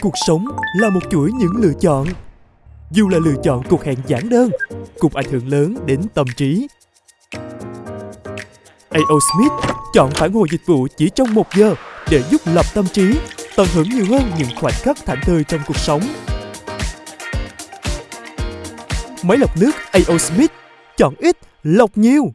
Cuộc sống là một chuỗi những lựa chọn. Dù là lựa chọn cuộc hẹn giản đơn, cuộc ảnh hưởng lớn đến tâm trí. A.O. Smith chọn phản hồi dịch vụ chỉ trong một giờ để giúp lập tâm trí, tận hưởng nhiều hơn những khoảnh khắc thảnh thơi trong cuộc sống. Máy lọc nước A.O. Smith chọn ít, lọc nhiều.